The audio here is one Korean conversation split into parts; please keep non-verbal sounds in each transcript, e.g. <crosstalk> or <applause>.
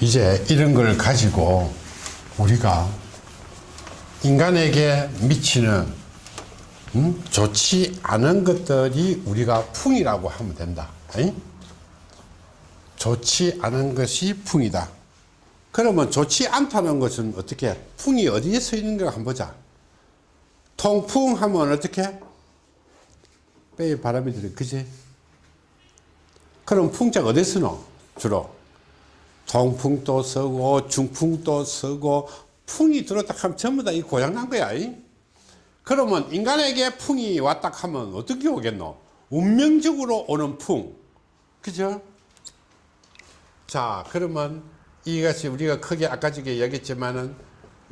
이제 이런 걸 가지고 우리가 인간에게 미치는 음? 좋지 않은 것들이 우리가 풍이라고 하면 된다. 에이? 좋지 않은 것이 풍이다. 그러면 좋지 않다는 것은 어떻게 풍이 어디에 서 있는가 한번 보자. 통풍 하면 어떻게? 빼에 바람이 들어 그지? 그럼 풍자가 어디 쓰노? 주로 통풍도 쓰고 중풍도 쓰고 풍이 들었다 하면 전부 다 이 고장난 거야. 이? 그러면 인간에게 풍이 왔다 하면 어떻게 오겠노? 운명적으로 오는 풍. 그죠? 자, 그러면 이것이 우리가 크게 아까 전에 얘기했지만은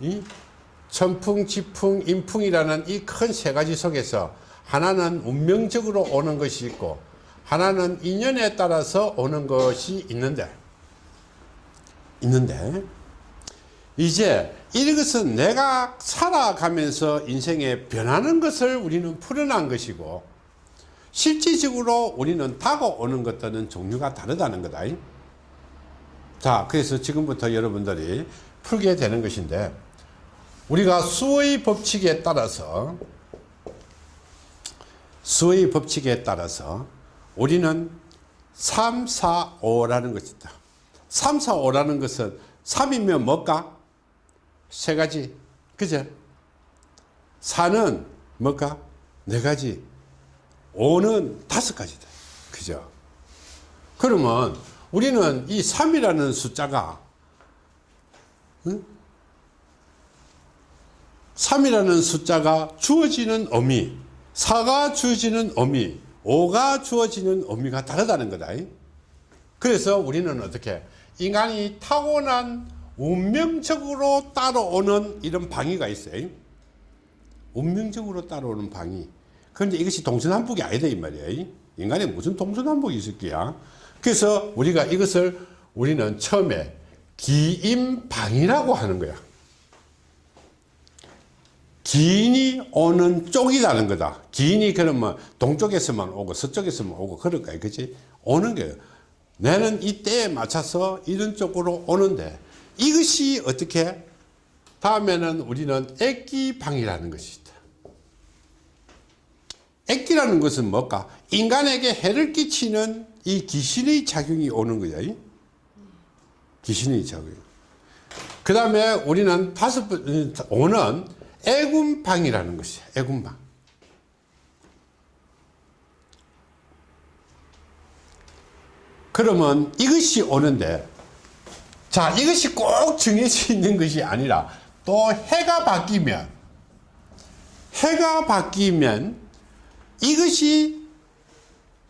이 천풍, 지풍, 인풍이라는 이 큰 세 가지 속에서 하나는 운명적으로 오는 것이 있고 하나는 인연에 따라서 오는 것이 있는데 있는데 이제 이것은 내가 살아가면서 인생에 변하는 것을 우리는 풀어난 것이고 실질적으로 우리는 다가오는 것들은 종류가 다르다는 거다. 자 그래서 지금부터 여러분들이 풀게 되는 것인데 우리가 수의 법칙에 따라서 수의 법칙에 따라서 우리는 3, 4, 5라는 것이다 3, 4, 5라는 것은 3이면 뭘까? 세 가지 그죠? 4는 뭘까? 네 가지 5는 다섯 가지다 그죠? 그러면 우리는 이 3이라는 숫자가 응? 3이라는 숫자가 주어지는 의미 4가 주어지는 의미 5가 주어지는 의미가 다르다는 거다 그래서 우리는 어떻게 인간이 타고난 운명적으로 따라오는 이런 방위가 있어요. 운명적으로 따라오는 방위. 그런데 이것이 동서남북이 아니다 이 말이에요. 인간에 무슨 동서남북이 있을 거야? 그래서 우리가 이것을 우리는 처음에 기인방이라고 하는 거야. 기인이 오는 쪽이라는 거다. 기인이 그러면 동쪽에서만 오고 서쪽에서만 오고 그럴 거야 그치? 오는 거예요 나는 이 때에 맞춰서 이런 쪽으로 오는데 이것이 어떻게? 다음에는 우리는 액기방이라는 것이 있다. 액기라는 것은 뭘까? 인간에게 해를 끼치는 이 귀신의 작용이 오는 거야 귀신의 작용 그 다음에 우리는 다섯 번 오는 애군방이라는 것이야 애군방 그러면 이것이 오는데 자 이것이 꼭 정해져 있는 것이 아니라 또 해가 바뀌면 해가 바뀌면 이것이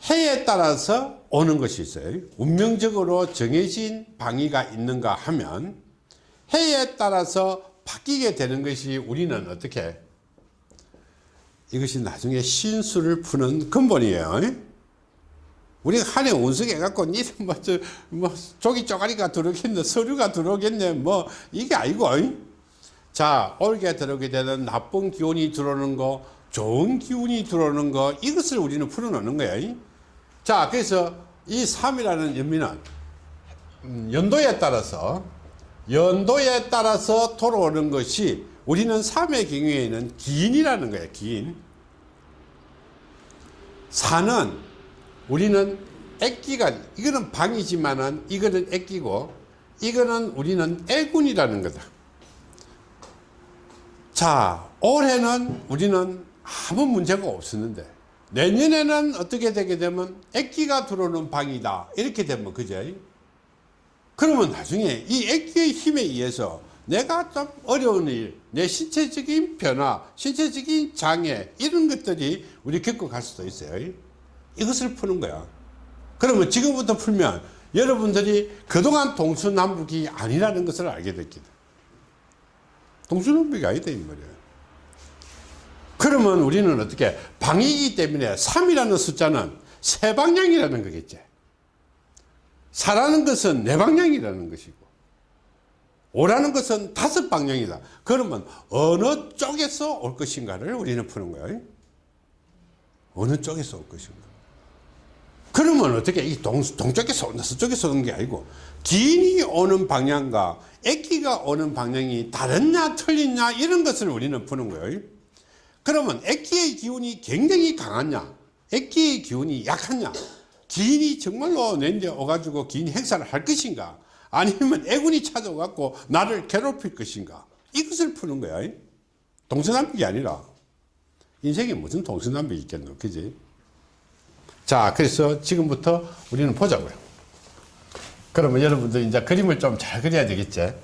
해에 따라서 오는 것이 있어요. 운명적으로 정해진 방위가 있는가 하면 해에 따라서 바뀌게 되는 것이 우리는 어떻게? 이것이 나중에 신수를 푸는 근본이에요 우리가 한해 운석 해 갖고 니는 뭐, 저, 뭐, 조기 쪼가리가 들어오겠네, 서류가 들어오겠네, 뭐, 이게 아니고. 자, 올게 들어오게 되는 나쁜 기운이 들어오는 거, 좋은 기운이 들어오는 거, 이것을 우리는 풀어놓는 거야. 자, 그래서 이 3이라는 의미는 음, 연도에 따라서, 연도에 따라서 돌아오는 것이 우리는 3의 경우에는 기인이라는 거예요, 기인. 4는 우리는 액기가 이거는 방이지만은 이거는 액기고 이거는 우리는 애군이라는 거다. 자 올해는 우리는 아무 문제가 없었는데 내년에는 어떻게 되게 되면 액기가 들어오는 방이다. 이렇게 되면 그죠 그러면 나중에 이 액기의 힘에 의해서 내가 좀 어려운 일, 내 신체적인 변화, 신체적인 장애 이런 것들이 우리 겪어갈 수도 있어요 이것을 푸는 거야. 그러면 지금부터 풀면 여러분들이 그동안 동서남북이 아니라는 것을 알게 됐기다. 동서남북이 아니다 이 말이야. 그러면 우리는 어떻게 방이기 때문에 3이라는 숫자는 세 방향이라는 거겠지. 사라는 것은 네 방향이라는 것이고 오라는 것은 다섯 방향이다. 그러면 어느 쪽에서 올 것인가를 우리는 푸는 거예요 어느 쪽에서 올 것인가 그러면 어떻게 이 동, 동쪽에서 온다 서쪽에서 오는 게 아니고 기인이 오는 방향과 액기가 오는 방향이 다르냐 틀리냐 이런 것을 우리는 푸는 거예요. 그러면 액기의 기운이 굉장히 강하냐 액기의 기운이 약하냐 기인이 정말로 내데 오가지고 기인 행사를 할 것인가 아니면 애군이 찾아와갖고 나를 괴롭힐 것인가 이것을 푸는 거야. 동서남북이 아니라. 인생에 무슨 동서남북이 있겠노 그지 자 그래서 지금부터 우리는 보자고요. 그러면 여러분들 이제 그림을 좀 잘 그려야 되겠지?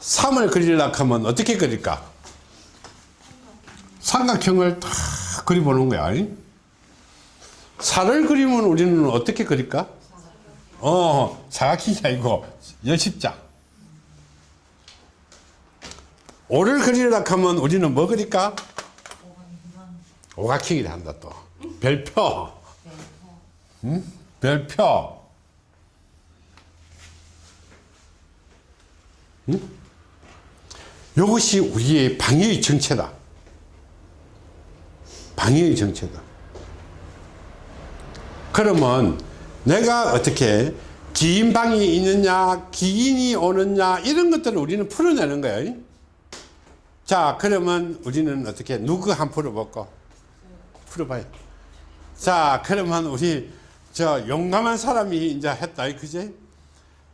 3을 그리려고 하면 어떻게 그릴까? 삼각형을 다 그려보는 거야 4를 그리면 우리는 어떻게 그릴까? 어 사각형이 아니고 열십자. 5를 그리려고 하면 우리는 뭐 그릴까? 오각형이라 한다 또 별표. 응? 별표. 응? 이것이 우리의 방해의 정체다. 방해의 정체다. 그러면 내가 어떻게 기인방이 있느냐 기인이 오느냐 이런 것들을 우리는 풀어내는 거예요 자 그러면 우리는 어떻게 누구 한 풀어볼까? 풀어봐요 자 그러면 우리 저 용감한 사람이 이제 했다 그지?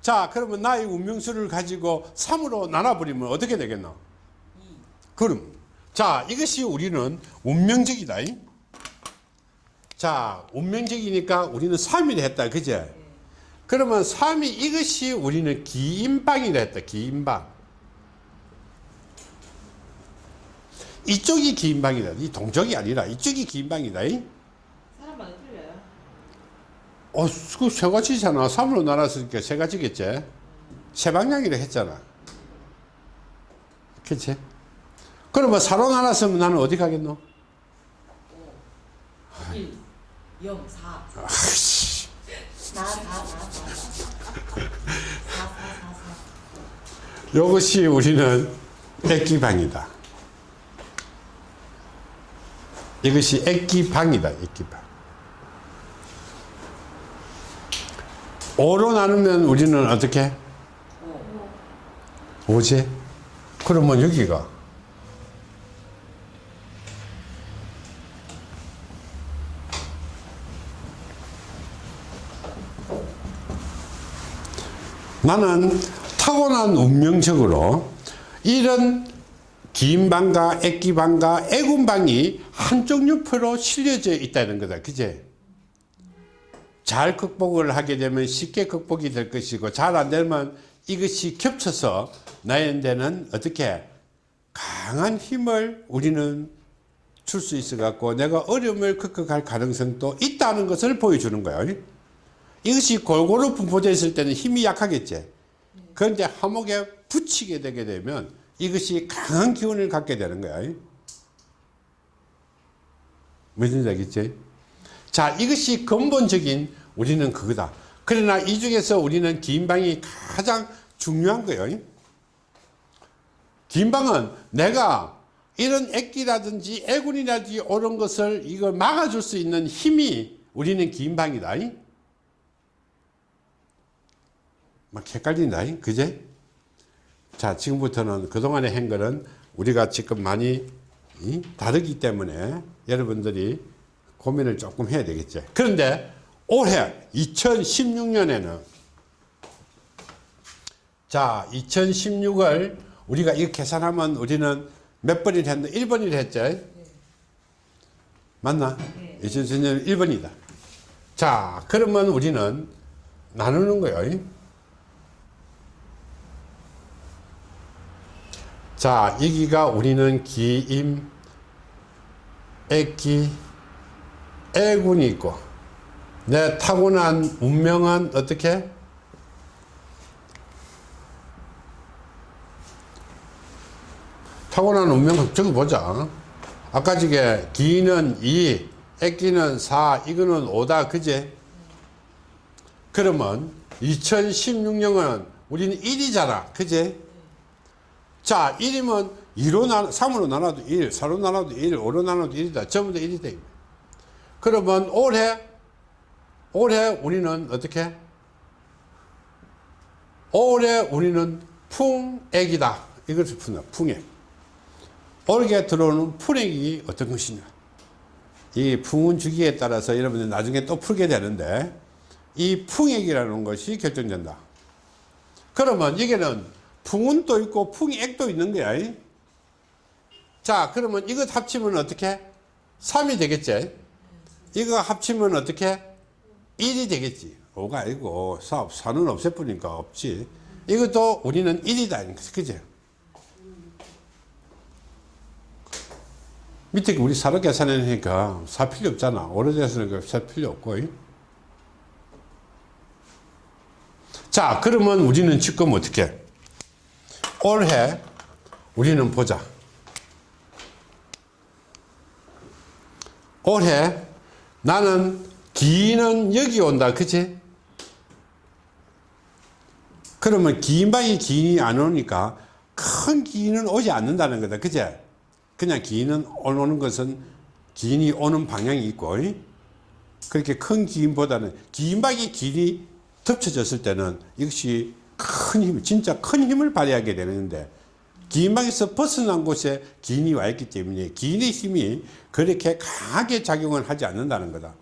자 그러면 나의 운명수를 가지고 3으로 나눠버리면 어떻게 되겠노? 그럼 자 이것이 우리는 운명적이다. 자 운명적이니까 우리는 3이라 했다 그제 그러면 3이 이것이 우리는 기인방이라 했다 기인방. 이쪽이 기인방이다. 이 동쪽이 아니라 이쪽이 기인방이다. 어, 그세 가지잖아. 3으로 나눴으니까 세 가지겠지. 세 방향이라 했잖아. 그치? 그러면 4로 나눴으면 나는 어디 가겠노? 1, 0, 4. 아이씨. 4, 4, 4, 4. 4, 4, 4, 4. 이것이 우리는 액기방이다. 이것이 액기방이다. 액기방. 5로 나누면 우리는 어떻게? 5지? 그러면 여기가 나는 타고난 운명적으로 이런 긴방과 액기방과 애군방이 한쪽 옆으로 실려져 있다는 거다. 그제? 잘 극복을 하게 되면 쉽게 극복이 될 것이고 잘 안 되면 이것이 겹쳐서 나에게는 어떻게 강한 힘을 우리는 줄 수 있어 갖고 내가 어려움을 극복할 가능성도 있다는 것을 보여주는 거예요. 이것이 골고루 분포되어 있을 때는 힘이 약하겠지. 그런데 화목에 붙이게 되게 되면 이것이 강한 기운을 갖게 되는 거야. 무슨 얘기지? 자, 이것이 근본적인 우리는 그거다. 그러나 이 중에서 우리는 긴방이 가장 중요한 거예요. 긴방은 내가 이런 액기라든지 애군이라든지 옳은 것을 이걸 막아줄 수 있는 힘이 우리는 긴방이다. 막 헷갈린다. 그제? 자, 지금부터는 그동안의 행거는 우리가 지금 많이 이? 다르기 때문에 여러분들이 고민을 조금 해야 되겠죠. 그런데 올해 2016년에는 자, 2016을 우리가 이거 계산하면 우리는 몇 번을 했는데 1번을 했죠. 맞나? 네. 2016년 1번이다. 자, 그러면 우리는 나누는 거예요. 자, 여기가 우리는 기임, 액기, 애군이 있고, 내 타고난 운명은 어떻게? 타고난 운명 적어보자. 아까 저게 기는 2, 액기는 4, 이거는 5다, 그제? 그러면 2016년은 우리는 1이잖아, 그제? 자, 1이면 2로 나, 3으로 나눠도 1, 4로 나눠도 1, 5로 나눠도 1이다. 전부 다 1이다. 그러면 올해 올해 우리는 어떻게? 올해 우리는 풍액이다. 이것을 푼다. 풍액. 올해 들어오는 풍액이 어떤 것이냐. 이 풍운 주기에 따라서 여러분들 나중에 또 풀게 되는데 이 풍액이라는 것이 결정된다. 그러면 이게는 풍운도 있고 풍액도 있는 거야. 이? 자, 그러면 이것 합치면 어떻게? 3이 되겠지? 이거 합치면 어떻게? 1이 되겠지. 5가 아니고 4, 4는 없애버리니까 없지. 이것도 우리는 1이다. 그지? 밑에 우리 사로 계산하니까 사 필요 없잖아. 오래돼서 사 필요 없고. 이? 자, 그러면 우리는 지금 어떻게? 올해 우리는 보자. 올해 나는 기는 여기 온다. 그치? 그러면 기인방이 기인이 안 오니까 큰 기인은 오지 않는다는 거다. 그제? 그냥 기인은 오는 것은 기인이 오는 방향이 있고, 이? 그렇게 큰 기인보다는 기인방이 기인이 덮쳐졌을 때는 이것이 큰 힘, 진짜 큰 힘을 발휘하게 되는데 기인 방에서 벗어난 곳에 기인이 와 있기 때문에 기인의 힘이 그렇게 강하게 작용을 하지 않는다는 거다.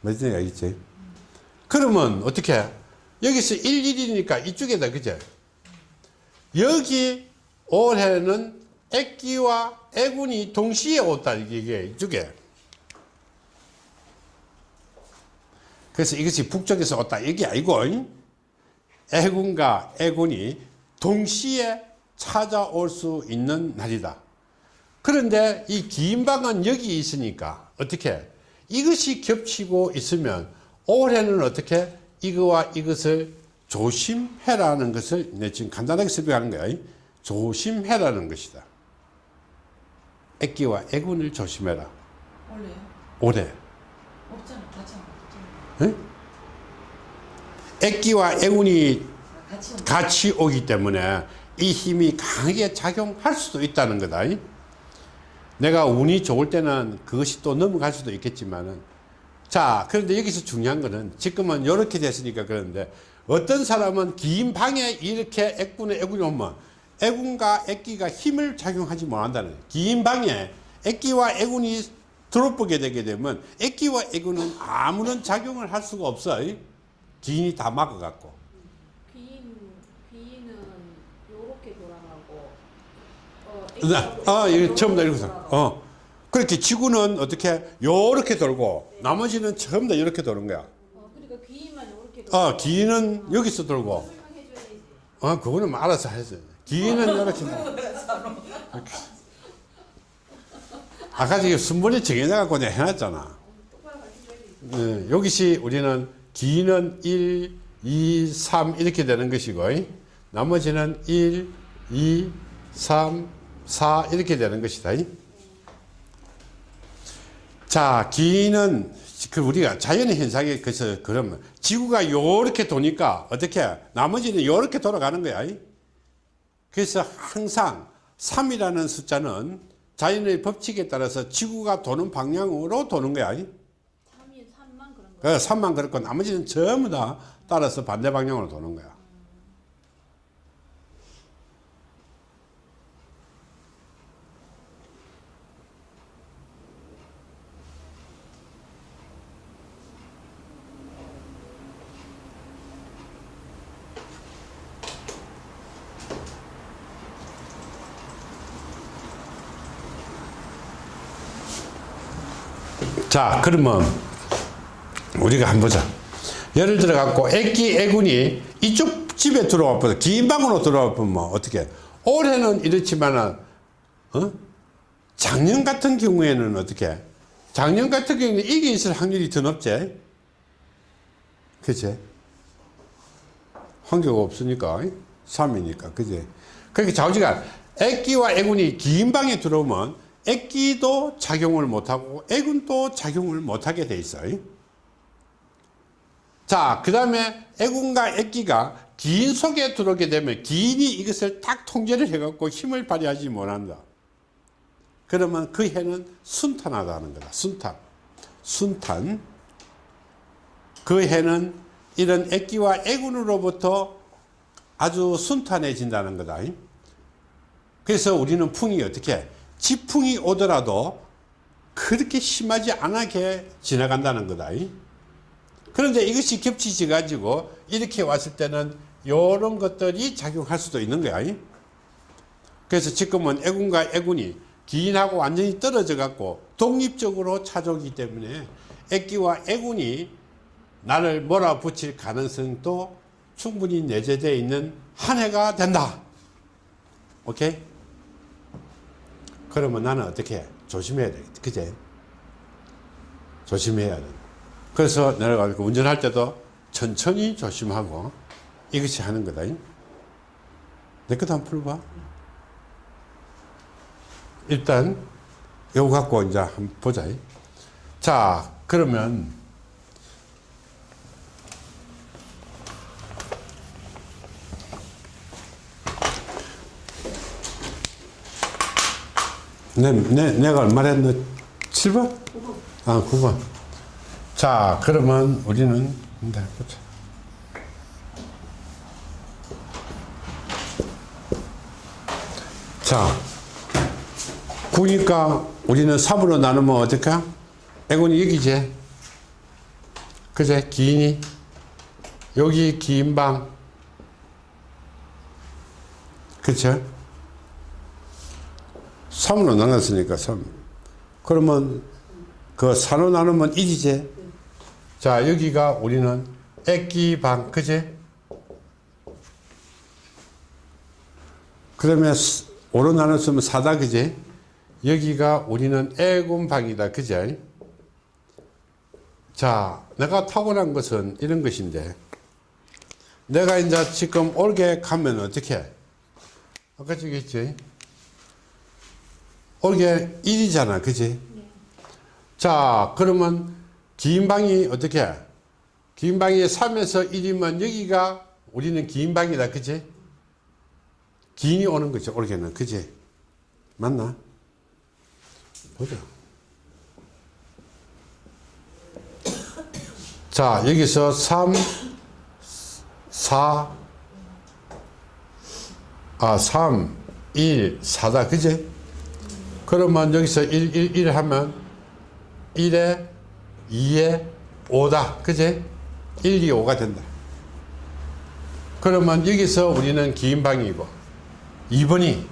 무슨 얘기지? 그러면 어떻게? 여기서 1, 1이니까 이쪽에다, 그제? 여기 올해는 애기와 애군이 동시에 왔다, 이게 이쪽에. 그래서 이것이 북쪽에서 왔다, 이게 아니고, 애군과 애군이 동시에 찾아올 수 있는 날이다. 그런데 이 기인방은 여기 있으니까 어떻게 이것이 겹치고 있으면 올해는 어떻게 이거와 이것을 조심해라는 것을 내 지금 간단하게 설명하는 거야. 조심해라는 것이다. 애기와 애군을 조심해라. 원래요? 올해. 없잖아. 같이 안 없잖아. 애기와 애군이 아, 같이 온 같이 오기 때문에 이 힘이 강하게 작용할 수도 있다는 거다. 내가 운이 좋을 때는 그것이 또 넘어갈 수도 있겠지만은 자, 그런데 여기서 중요한 거는 지금은 이렇게 됐으니까 그런데 어떤 사람은 긴 방에 이렇게 애군의 애군이 오면 애군과 애기가 힘을 작용하지 못한다는. 긴 방에 애기와 애군이 들어보게 되게 되면 애기와 애군은 아무런 작용을 할 수가 없어. 기인이 다 막아갖고. 귀인 귀인은 요렇게 돌아가고 어, 네. 아, 이거 처음 다 이렇게. 어. 그렇게 지구는 어떻게 요렇게 돌고 나머지는 전부 다 이렇게 도는 거야. 어, 그러니까 귀인만 요렇게 어, 기인은 여기서 돌고. 어, 그거는 알아서 해서. 기인은 이렇게. <laughs> 이렇게. 아까 저기 순번이 정해져갖고 내가 해놨잖아. 네, 여기시 우리는 기인은 1, 2, 3 이렇게 되는 것이고, 나머지는 1, 2, 3, 4 이렇게 되는 것이다. 자, 기인은 그 우리가 자연의 현상에 그래서 그러면 지구가 요렇게 도니까 어떻게 나머지는 요렇게 돌아가는 거야. 그래서 항상 3이라는 숫자는 자연의 법칙에 따라서 지구가 도는 방향으로 도는 거야. 3인 3만 그런 거. 그 3만 그렇고 나머지는 전부 다 따라서 반대 방향으로 도는 거야. 자, 그러면 우리가 한번 보자. 예를 들어 갖고 애기 애군이 이쪽 집에 들어와 보자. 긴 방으로 들어와 보면 어떻게? 올해는 이렇지만은 어? 작년 같은 경우에는 어떻게? 작년 같은 경우에는 이게 있을 확률이 더 높지. 그치? 환경가 없으니까 3이니까 그지? 그렇게 좌우지간 애기와 애군이 긴 방에 들어오면 애기도 작용을 못하고 애군도 작용을 못하게 돼 있어요. 자, 그 다음에 애군과 애기가 기인 속에 들어오게 되면 기인이 이것을 딱 통제를 해갖고 힘을 발휘하지 못한다. 그러면 그 해는 순탄하다는 거다. 순탄. 순탄. 그 해는 이런 액기와 애군으로부터 아주 순탄해진다는 거다. 그래서 우리는 풍이 어떻게 지풍이 오더라도 그렇게 심하지 않게 지나간다는 거다. 그런데 이것이 겹치지 가지고 이렇게 왔을 때는 이런 것들이 작용할 수도 있는 거야. 그래서 지금은 애군과 애군이 기인하고 완전히 떨어져 갖고 독립적으로 찾아오기 때문에 애기와 애군이 나를 몰아붙일 가능성도 충분히 내재되어 있는 한 해가 된다. 오케이? 그러면 나는 어떻게 해? 조심해야 돼. 그제? 조심해야 돼. 그래서 내가 운전할 때도 천천히 조심하고 이것이 하는 거다. 내 것도 한번 풀어봐. 일단 이거 갖고 이제 한번 보자. 자, 그러면 내, 내, 내가 얼마 했노? 7번? 아, 9번. 자, 그러면 우리는 이제 보자. 자, 9니까 우리는 3으로 나누면 어떨까? 애군이 여기지? 그제? 기인이? 여기 기인방. 그쵸? 3으로 나눴으니까 3. 그러면 그 4로 나누면 1이지? 자, 여기가 우리는 액기방, 그제? 그러면 5로 나눴으면 4다, 그제? 여기가 우리는 애군방이다, 그제? 자, 내가 타고난 것은 이런 것인데, 내가 이제 지금 올게 가면 어떻게? 해? 아까 저기 있지? 올게 1이잖아, 그지? 자, 그러면 긴 방이 어떻게? 해? 긴 방이 3에서 1이면 여기가 우리는 긴 방이다, 그지? 긴이 오는 거죠, 올게는, 그지? 맞나? 보자. 자, 여기서 3, 4, 아, 3, 1, 4다, 그지? 그러면 여기서 1, 1, 1 하면 1에 2에 5다. 그제? 1, 2, 5가 된다. 그러면 여기서 우리는 기인방이고 2번이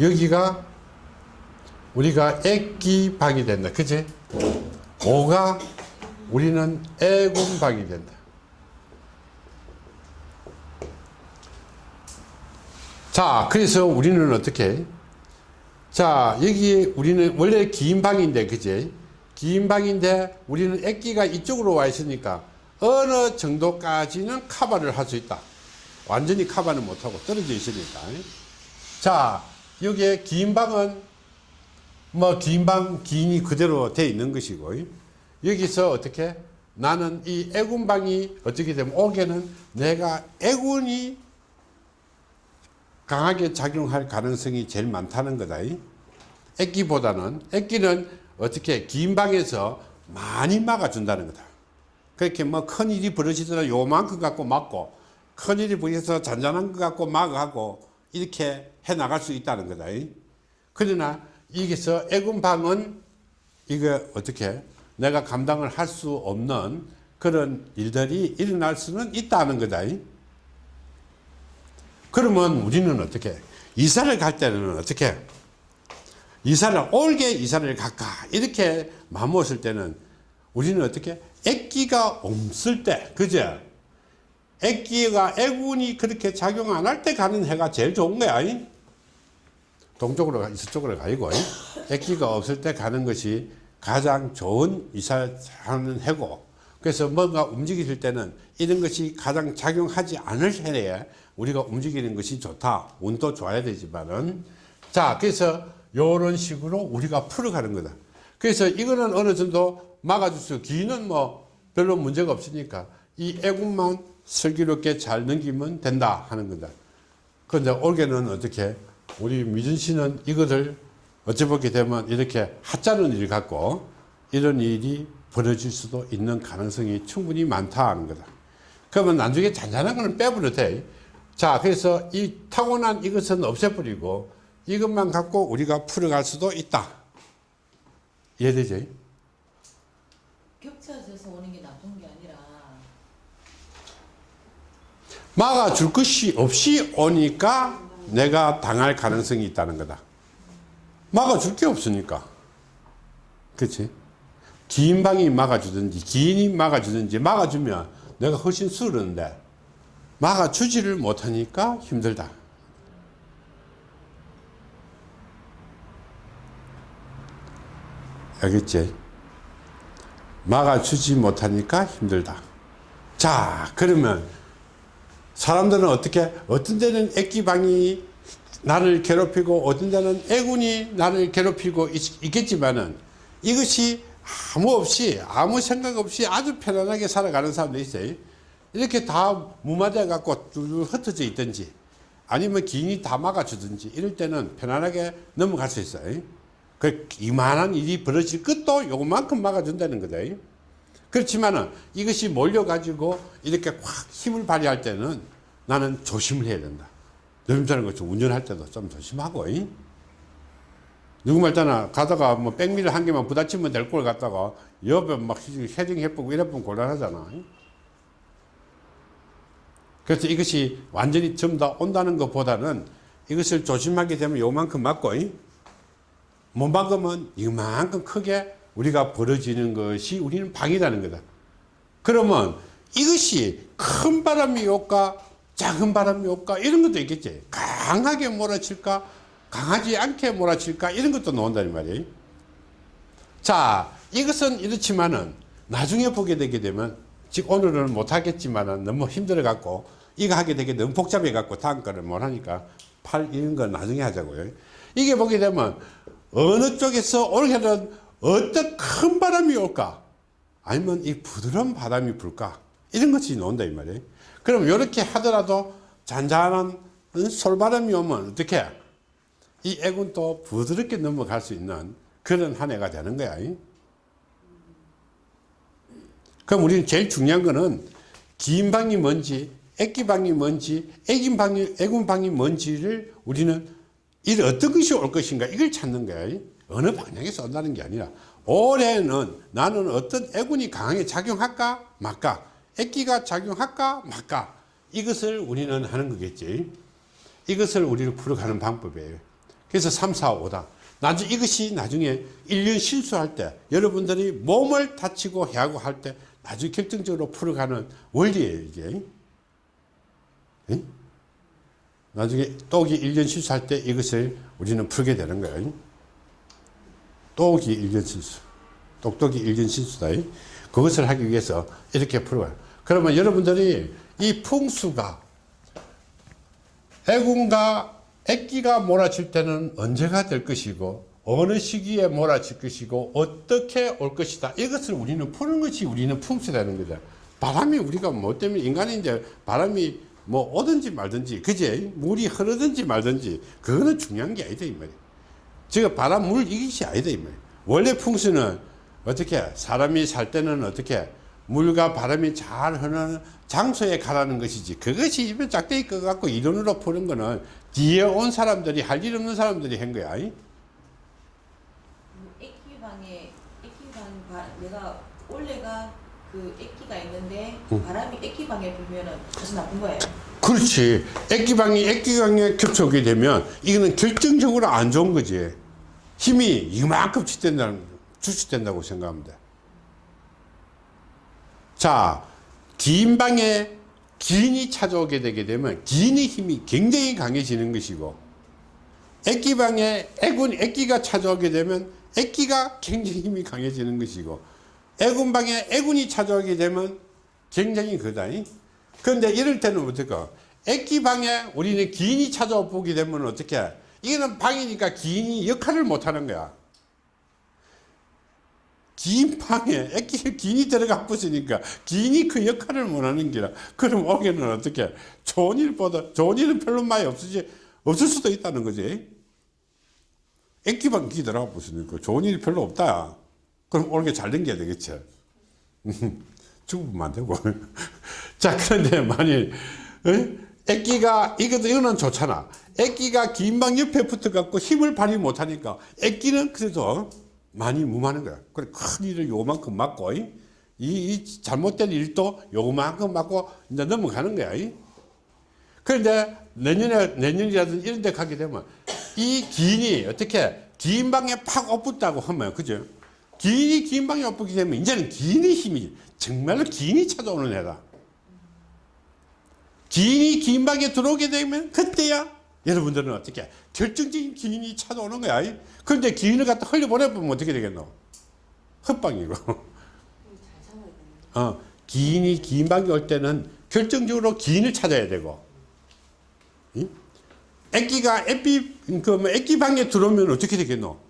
여기가 우리가 액기 방이 된다. 그제? 5가 우리는 애군 방이 된다. 자, 그래서 우리는 어떻게 해? 자, 여기 우리는 원래 긴 방인데, 그지? 긴 방인데 우리는 액기가 이쪽으로 와 있으니까 어느 정도까지는 커버를 할 수 있다. 완전히 커버는 못하고 떨어져 있으니까. 자, 여기에 긴 방은 뭐 긴 방, 긴이 그대로 돼 있는 것이고, 여기서 어떻게? 나는 이 애군방이 어떻게 되면 오게는 내가 애군이 강하게 작용할 가능성이 제일 많다는 거다. 액기보다는 액기는 어떻게 긴 방에서 많이 막아준다는 거다. 그렇게 뭐 큰 일이 벌어지더라 요만큼 갖고 막고 큰 일이 벌어져서 잔잔한 것 갖고 막하고 이렇게 해 나갈 수 있다는 거다. 그러나 여기서 애군방은 이거 어떻게 내가 감당을 할 수 없는 그런 일들이 일어날 수는 있다는 거다. 그러면 우리는 어떻게 이사를 갈 때는 어떻게 이사를 올게 이사를 갈까? 이렇게 마음먹었을 때는 우리는 어떻게? 액기가 없을 때 그죠? 액기가 애군이 그렇게 작용 안 할 때 가는 해가 제일 좋은 거야 동쪽으로 이쪽으로 가고 액기가 없을 때 가는 것이 가장 좋은 이사하는 해고. 그래서 뭔가 움직일 때는 이런 것이 가장 작용하지 않을 해에 우리가 움직이는 것이 좋다. 운도 좋아야 되지만은. 자, 그래서 이런 식으로 우리가 풀어가는 거다. 그래서 이거는 어느 정도 막아줄 수, 기는 뭐 별로 문제가 없으니까 이 애군만 슬기롭게 잘 넘기면 된다 하는 거다. 그런데 올해는 어떻게 우리 미준 씨는 이것을 어찌 보게 되면 이렇게 하자는 일 갖고 이런 일이 벌어질 수도 있는 가능성이 충분히 많다 하는 거다. 그러면 나중에 잔잔한 거는 빼버려도 돼. 자, 그래서 이 타고난 이것은 없애버리고 이것만 갖고 우리가 풀어갈 수도 있다. 이해되지? 겹쳐져서 오는 게 나쁜 게 아니라 막아줄 것이 없이 오니까 내가 당할 가능성이 있다는 거다. 막아줄 게 없으니까. 그치? 긴 방이 막아주든지, 긴이 막아주든지, 막아주면 내가 훨씬 수르는데, 막아주지를 못하니까 힘들다. 알겠지? 막아주지 못하니까 힘들다. 자, 그러면 사람들은 어떻게 어떤 데는 액기방이 나를 괴롭히고 어떤 데는 애군이 나를 괴롭히고 있, 있겠지만은 이것이 아무 없이 아무 생각 없이 아주 편안하게 살아가는 사람도 있어요. 이렇게 다 무마돼 갖고 쭉 흩어져 있든지 아니면 기인이 다 막아주든지 이럴 때는 편안하게 넘어갈 수 있어요. 그 이만한 일이 벌어질 것도 요만큼 막아준다는 거다. 그렇지만은 이것이 몰려 가지고 이렇게 확 힘을 발휘할 때는 나는 조심을 해야 된다. 여러분처럼 것처 운전할 때도 좀 조심하고. 이? 누구 말잖아. 가다가 뭐 백미를 한 개만 부딪히면 될 걸 갖다가 옆에 막 헤딩 해보고 이래보면 곤란하잖아. 이? 그래서 이것이 완전히 전부 다 온다는 것보다는 이것을 조심하게 되면 요만큼 맞고, 이? 못 막으면 이만큼 크게 우리가 벌어지는 것이 우리는 방이라는 거다. 그러면 이것이 큰 바람이 올까 작은 바람이 올까 이런 것도 있겠지. 강하게 몰아칠까 강하지 않게 몰아칠까 이런 것도 나온다는 말이에요. 자 이것은 이렇지만은 나중에 보게 되게 되면 즉 오늘은 못하겠지만은 너무 힘들어 갖고 이거 하게 되게 너무 복잡해 갖고 다음 거를 못 하니까 팔 이런 건 나중에 하자고요. 이게 보게 되면 어느 쪽에서 올해는 어떤 큰 바람이 올까? 아니면 이 부드러운 바람이 불까? 이런 것이 나온다 이 말이에요. 그럼 이렇게 하더라도 잔잔한 솔바람이 오면 어떻게? 이 애군도 부드럽게 넘어갈 수 있는 그런 한 해가 되는 거야. 그럼 우리는 제일 중요한 거는 긴 방이 뭔지, 애기 방이 뭔지, 애긴 방이, 애군 방이 뭔지를 우리는 이 어떤 것이 올 것인가 이걸 찾는 거야. 어느 방향에서 온다는 게 아니라 올해는 나는 어떤 애군이 강하게 작용할까 말까 애기가 작용할까 말까 이것을 우리는 하는 거겠지. 이것을 우리를 풀어가는 방법이에요. 그래서 3, 4, 5다. 나중 이것이 나중에 1년 실수할 때 여러분들이 몸을 다치고 해하고 할때 나중에 결정적으로 풀어가는 원리예요 이게 응? 나중에 똑이 1년 실수할 때 이것을 우리는 풀게 되는 거예요 똑이 일견 실수. 똑똑이 일견 실수다. 그것을 하기 위해서 이렇게 풀어요. 그러면 여러분들이 이 풍수가 애군과 애기가 몰아칠 때는 언제가 될 것이고 어느 시기에 몰아칠 것이고 어떻게 올 것이다. 이것을 우리는 푸는 것이 우리는 풍수라는 거죠. 바람이 우리가 뭐 때문에 인간인데 바람이 뭐 오든지 말든지 그제 물이 흐르든지 말든지 그거는 중요한 게 아니다 이 말이야. 지금 바람 물 이것이 아니다 이 말. 원래 풍수는 어떻게 사람이 살 때는 어떻게 물과 바람이 잘 흐르는 장소에 가라는 것이지 그것이 입에 짝대기 거 갖고 이론으로 푸는 거는 뒤에 온 사람들이 할 일 없는 사람들이 한 거야. 액기방 바, 내가 올해가 그 액기가 있는데 응. 바람이 액기방에 불면은 아주 나쁜 거예요. 그렇지. 액기방이 액기방에 겹쳐오게 되면 이거는 결정적으로 안 좋은 거지. 힘이 이만큼 주축된다고 생각하면 돼. 자, 긴 방에 긴이 찾아오게 되게 되면 긴의 힘이 굉장히 강해지는 것이고 액기방에 애군, 액기가 찾아오게 되면 액기가 굉장히 힘이 강해지는 것이고 애군방에 애군이 찾아오게 되면 굉장히 그다니. 그런데 이럴 때는 어떨까? 액기방에 우리는 기인이 찾아와 보게 되면 어떻게? 이거는 방이니까 기인이 역할을 못 하는 거야. 긴 방에 액기 기인이 들어가 붙으니까 기인이 그 역할을 못 하는 기라. 그럼 오게는 어떻게? 좋은 일보다 좋은 일은 별로 많이 없으지 없을 수도 있다는 거지. 액기방 기 들어가 붙으니까 좋은 일이 별로 없다. 그럼 올게 잘 댕겨야 되겠지. <laughs> 죽으면 안 되고. <laughs> 자, 그런데 만일, 어? 애기가, 이것도, 이거는 좋잖아. 애기가 긴 방 옆에 붙어갖고 힘을 발휘 못하니까 애기는 그래도 많이 무마하는 거야. 그래, 큰 일을 요만큼 맞고, 이, 이 잘못된 일도 요만큼 맞고 이제 넘어가는 거야. 이. 그런데 내년에, 내년이라든지 이런 데 가게 되면 이 기인이 어떻게 긴 방에 팍 엎붙다고 하면, 그죠? 기인이 긴 방에 엎붙게 되면 이제는 기인의 힘이 정말로 기인이 찾아오는 애다. 기인이 긴 방에 들어오게 되면 그때야 여러분들은 어떻게 결정적인 기인이 찾아오는 거야. 이. 그런데 기인을 갖다 흘려보내보면 어떻게 되겠노? 헛방이고. 어, 기인이 긴 방에 올 때는 결정적으로 기인을 찾아야 되고, 이? 애기가 애비, 그, 뭐, 애기 방에 들어오면 어떻게 되겠노?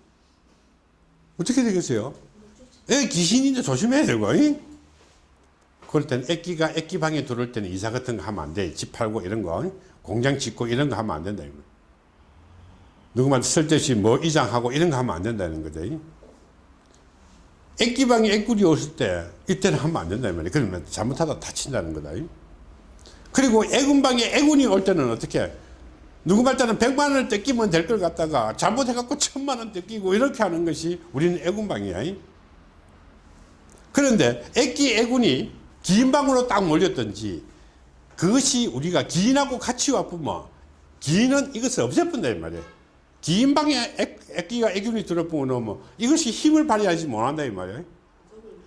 어떻게 되겠어요? 애 귀신인데 조심해야 되고, 이? 그럴 땐 애기가 애기 방에 들어올 때는 이사 같은 거 하면 안 돼. 집 팔고 이런 거, 이? 공장 짓고 이런 거 하면 안 된다. 이거. 누구만 쓸데없이 뭐 이장하고 이런 거 하면 안 된다는 거죠. 이? 애기방에 애꿀이 없을 때 이때는 하면 안 된다 이 말이야 그러면 잘못하다 다친다는 거다 그리고 애군방에 애군이 올 때는 어떻게 누구 말따는 백만 원을 뜯기면 될 걸 갖다가 잘못해갖고 천만 원 뜯기고 이렇게 하는 것이 우리는 애군방이야 그런데 애기 애군이 긴 방으로 딱 몰렸든지 그것이 우리가 기인하고 같이 와보면 기인은 이것을 없애본다 이 말이야 긴 방에 애, 애기가 애균이 들어보면 뭐 이것이 힘을 발휘하지 못한다 이 말이야. 저는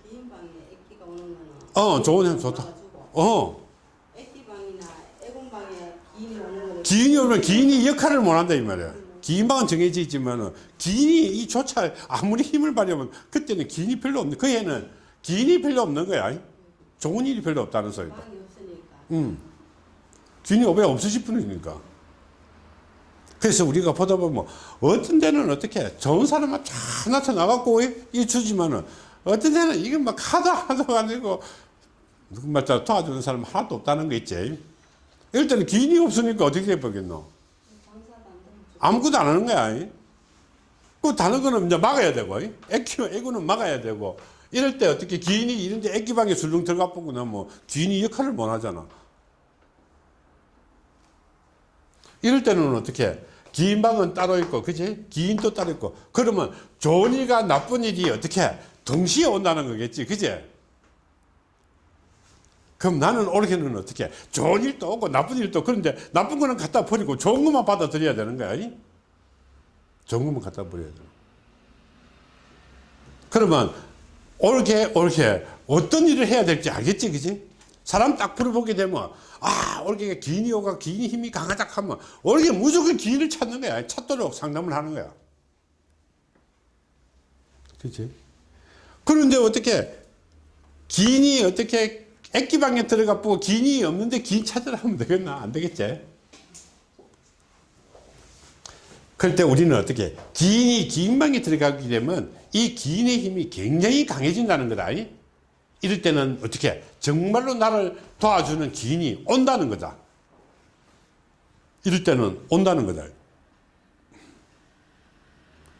긴 방에 애기가 오는 거는 어, 좋은 형 좋다. 어, 애기 방이나 애공 방에 기인이 오면 기인이 역할을 못한다 이 말이야. 긴 방은 정해져 있지만은 기인이 이 조차 아무리 힘을 발휘하면 그때는 기인이 별로 없는 그 애는 기인이 별로 없는 거야. 좋은 일이 별로 없다는 소리다. 음. 기인이 왜 없으실 뿐이니까. 그래서 우리가 보다 보면 어떤 데는 어떻게 좋은 사람만 쫙 나타나갖고 이- 이 주지만은 어떤 데는 이게 막 하도 하도 아니고 누구 말자 도와주는 사람 하나도 없다는 거 있지. 이럴 때는 기인이 없으니까 어떻게 해보겠노? 아무것도 안 하는 거야. 이. 그 다른 거는 이제 막아야 되고, 이. 애기, 애구는 막아야 되고, 이럴 때 어떻게 기인이 이런데 애기방에 술렁 들어가 보고 나면 기인이 역할을 못 하잖아. 이럴 때는 어떻게 기인 방은 따로 있고, 그지? 기인도 따로 있고, 그러면 좋은 일과 나쁜 일이 어떻게 동시에 온다는 거겠지, 그지? 그럼 나는 올해는 어떻게 좋은 일도 오고 나쁜 일도 그런데 나쁜 거는 갖다 버리고 좋은 것만 받아들여야 되는 거야. 이? 좋은 것만 갖다 버려야 돼. 그러면 옳게 옳게 어떤 일을 해야 될지 알겠지, 그지? 사람 딱 풀어보게 되면 아 옳게 기인이 오가 기인이 힘이 강하다 하면 옳게 무조건 기인을 찾는 거야. 찾도록 상담을 하는 거야. 그지? 그런데 어떻게 기인이 어떻게 액기방에 들어가 보고 기인이 없는데 기인 찾으라 하면 되겠나? 안 되겠지? 그럴 때 우리는 어떻게 기인이 기인방에 들어가게 되면 이 기인의 힘이 굉장히 강해진다는 거다. 이? 이럴 때는 어떻게 정말로 나를 도와주는 기인이 온다는 거다. 이럴 때는 온다는 거다.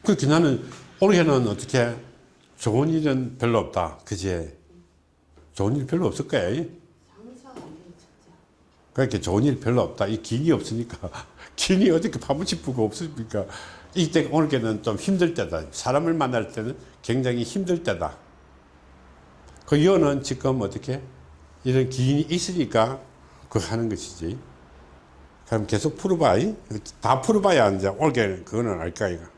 그렇게 나는 올해는 어떻게 좋은 일은 별로 없다. 그지? 좋은 일 별로 없을 거야. 그렇게 좋은 일 별로 없다. 이 긴이 없으니까. <laughs> 긴이 어떻게 파묻히고 없으니까. 이때 오늘께는 좀 힘들 때다. 사람을 만날 때는 굉장히 힘들 때다. 그 이유는 지금 어떻게 이런 기인이 있으니까 그 하는 것이지. 그럼 계속 풀어봐. 이? 다 풀어봐야 이제 올게 그거는 알까 이가.